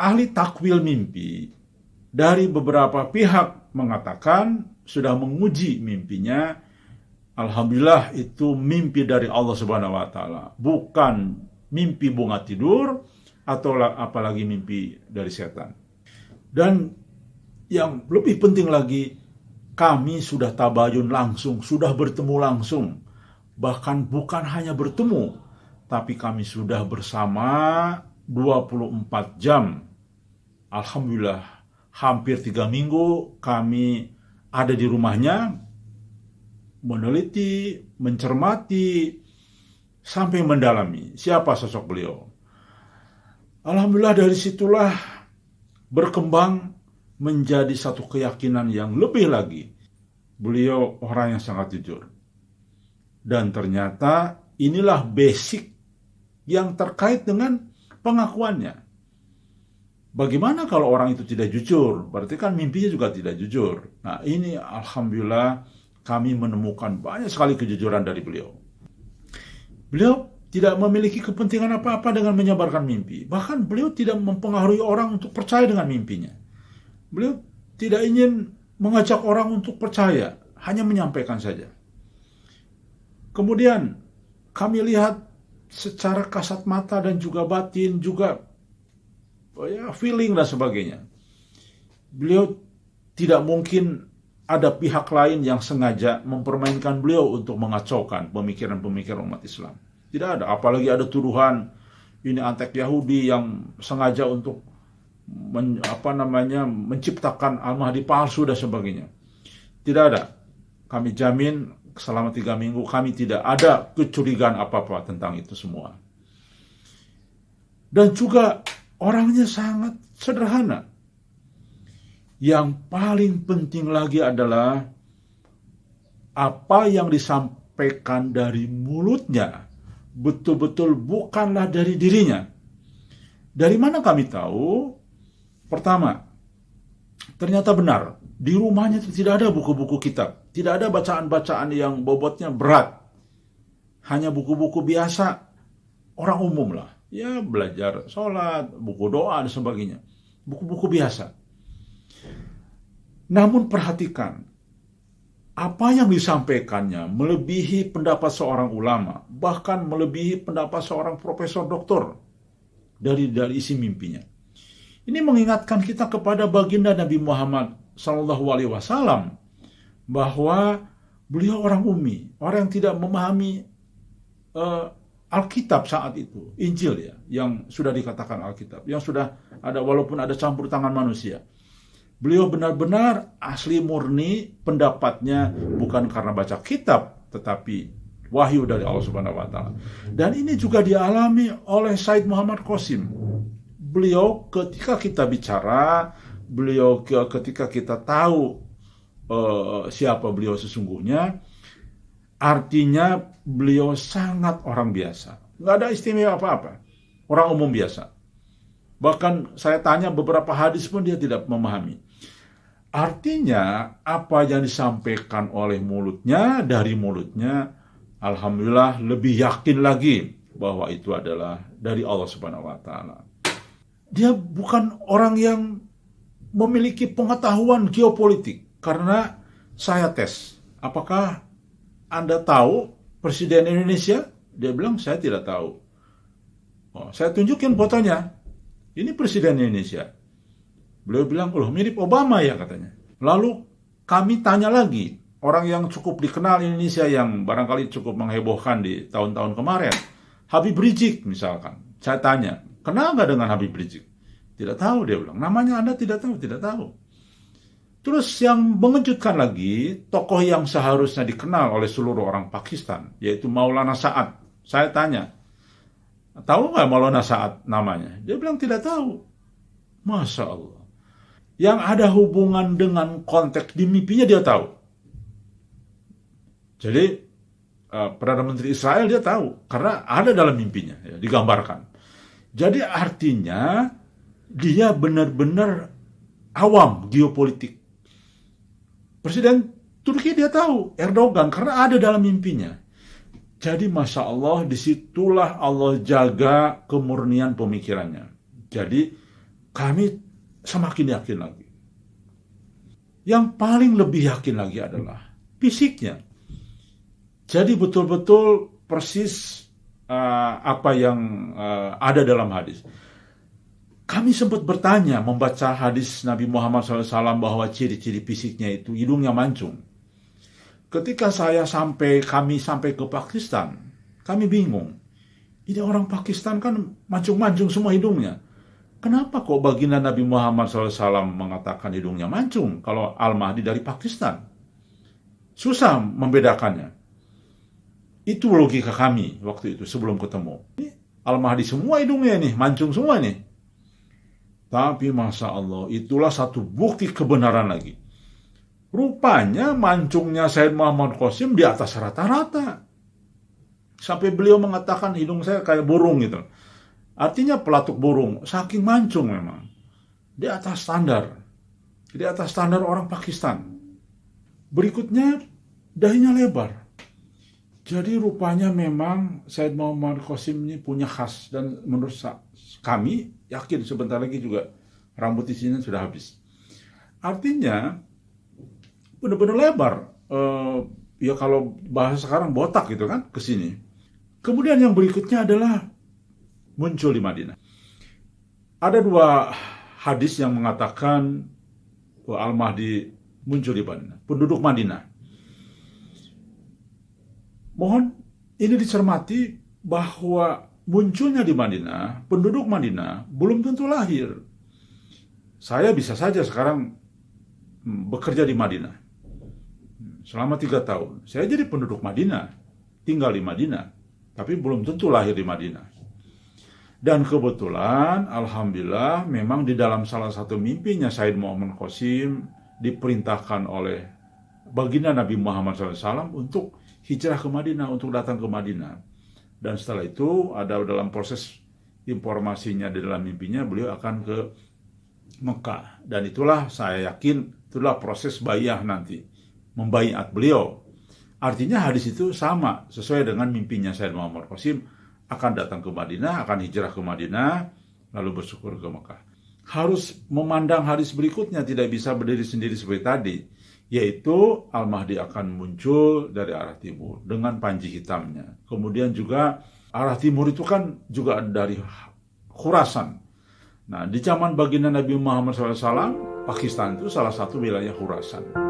Ahli takwil mimpi dari beberapa pihak mengatakan sudah menguji mimpinya. Alhamdulillah itu mimpi dari Allah Subhanahu wa taala, bukan mimpi bunga tidur atau apalagi mimpi dari setan. Dan yang lebih penting lagi, kami sudah tabayun langsung, sudah bertemu langsung. Bahkan bukan hanya bertemu, tapi kami sudah bersama 24 jam Alhamdulillah hampir tiga minggu kami ada di rumahnya meneliti, mencermati, sampai mendalami siapa sosok beliau. Alhamdulillah dari situlah berkembang menjadi satu keyakinan yang lebih lagi. Beliau orang yang sangat jujur. Dan ternyata inilah basic yang terkait dengan pengakuannya. Bagaimana kalau orang itu tidak jujur? Berarti kan mimpinya juga tidak jujur. Nah ini Alhamdulillah kami menemukan banyak sekali kejujuran dari beliau. Beliau tidak memiliki kepentingan apa-apa dengan menyebarkan mimpi. Bahkan beliau tidak mempengaruhi orang untuk percaya dengan mimpinya. Beliau tidak ingin mengajak orang untuk percaya, hanya menyampaikan saja. Kemudian kami lihat secara kasat mata dan juga batin juga Oh ya feeling dan sebagainya. Beliau tidak mungkin ada pihak lain yang sengaja mempermainkan beliau untuk mengacaukan pemikiran-pemikiran umat Islam. Tidak ada, apalagi ada tuduhan ini antek Yahudi yang sengaja untuk men, apa namanya menciptakan Al-Mahdi palsu dan sebagainya. Tidak ada. Kami jamin selama tiga minggu kami tidak ada kecurigaan apa-apa tentang itu semua. Dan juga Orangnya sangat sederhana. Yang paling penting lagi adalah apa yang disampaikan dari mulutnya betul-betul bukanlah dari dirinya. Dari mana kami tahu? Pertama, ternyata benar, di rumahnya tidak ada buku-buku kitab, tidak ada bacaan-bacaan yang bobotnya berat. Hanya buku-buku biasa orang umum lah ya belajar sholat, buku doa, dan sebagainya. Buku-buku biasa. Namun perhatikan, apa yang disampaikannya melebihi pendapat seorang ulama, bahkan melebihi pendapat seorang profesor doktor dari dari isi mimpinya. Ini mengingatkan kita kepada baginda Nabi Muhammad Sallallahu Alaihi Wasallam bahwa beliau orang umi, orang yang tidak memahami uh, Alkitab saat itu, Injil ya, yang sudah dikatakan Alkitab, yang sudah ada walaupun ada campur tangan manusia. Beliau benar-benar asli murni pendapatnya bukan karena baca kitab, tetapi wahyu dari Allah Subhanahu wa taala. Dan ini juga dialami oleh Said Muhammad Qasim. Beliau ketika kita bicara, beliau ketika kita tahu uh, siapa beliau sesungguhnya, Artinya beliau sangat orang biasa. Nggak ada istimewa apa-apa. Orang umum biasa. Bahkan saya tanya beberapa hadis pun dia tidak memahami. Artinya apa yang disampaikan oleh mulutnya, dari mulutnya, Alhamdulillah lebih yakin lagi bahwa itu adalah dari Allah Subhanahu wa taala. Dia bukan orang yang memiliki pengetahuan geopolitik karena saya tes apakah anda tahu Presiden Indonesia? Dia bilang, saya tidak tahu. Oh, saya tunjukin fotonya. Ini Presiden Indonesia. Beliau bilang, loh mirip Obama ya katanya. Lalu kami tanya lagi, orang yang cukup dikenal Indonesia yang barangkali cukup menghebohkan di tahun-tahun kemarin. Habib Rizik misalkan. Saya tanya, kenal nggak dengan Habib Rizik? Tidak tahu dia bilang. Namanya Anda tidak tahu, tidak tahu. Terus yang mengejutkan lagi, tokoh yang seharusnya dikenal oleh seluruh orang Pakistan, yaitu Maulana Sa'ad. Saya tanya, tahu nggak Maulana Sa'ad namanya? Dia bilang tidak tahu. Masya Allah. Yang ada hubungan dengan konteks di mimpinya dia tahu. Jadi, uh, Perdana Menteri Israel dia tahu, karena ada dalam mimpinya, ya, digambarkan. Jadi artinya, dia benar-benar awam geopolitik Presiden Turki dia tahu Erdogan karena ada dalam mimpinya. Jadi Masya Allah di situlah Allah jaga kemurnian pemikirannya. Jadi kami semakin yakin lagi. Yang paling lebih yakin lagi adalah fisiknya. Jadi betul-betul persis uh, apa yang uh, ada dalam hadis. Kami sempat bertanya membaca hadis Nabi Muhammad SAW bahwa ciri-ciri fisiknya itu hidungnya mancung. Ketika saya sampai, kami sampai ke Pakistan, kami bingung. Ini orang Pakistan kan mancung-mancung semua hidungnya. Kenapa kok baginda Nabi Muhammad SAW mengatakan hidungnya mancung kalau Al-Mahdi dari Pakistan? Susah membedakannya. Itu logika kami waktu itu sebelum ketemu. Al-Mahdi semua hidungnya nih, mancung semua nih. Tapi masa Allah, itulah satu bukti kebenaran lagi Rupanya mancungnya Said Muhammad Qasim di atas rata-rata. Sampai beliau mengatakan hidung saya kayak burung gitu. Artinya pelatuk burung, saking mancung memang. Di atas standar. Di atas standar orang Pakistan. Berikutnya, dahinya lebar. Jadi rupanya memang Said Muhammad Qasim ini punya khas. Dan menurut kami, yakin sebentar lagi juga rambut di sini sudah habis. Artinya, benar-benar lebar. Uh, ya kalau bahasa sekarang botak gitu kan ke sini. Kemudian yang berikutnya adalah muncul di Madinah. Ada dua hadis yang mengatakan Al-Mahdi muncul di Madinah, penduduk Madinah. Mohon ini dicermati bahwa munculnya di Madinah, penduduk Madinah belum tentu lahir. Saya bisa saja sekarang hmm, bekerja di Madinah selama tiga tahun. Saya jadi penduduk Madinah, tinggal di Madinah, tapi belum tentu lahir di Madinah. Dan kebetulan, Alhamdulillah, memang di dalam salah satu mimpinya Said Muhammad Qasim diperintahkan oleh baginda Nabi Muhammad SAW untuk hijrah ke Madinah, untuk datang ke Madinah. Dan setelah itu ada dalam proses informasinya di dalam mimpinya beliau akan ke Mekah. Dan itulah saya yakin itulah proses bayah nanti membaiat beliau. Artinya hadis itu sama sesuai dengan mimpinya Sayyid Muhammad Qasim akan datang ke Madinah, akan hijrah ke Madinah, lalu bersyukur ke Mekah. Harus memandang hadis berikutnya tidak bisa berdiri sendiri seperti tadi, yaitu Al-Mahdi akan muncul dari arah timur dengan panji hitamnya. Kemudian juga arah timur itu kan juga dari Khurasan. Nah, di zaman baginda Nabi Muhammad SAW, Pakistan itu salah satu wilayah Khurasan.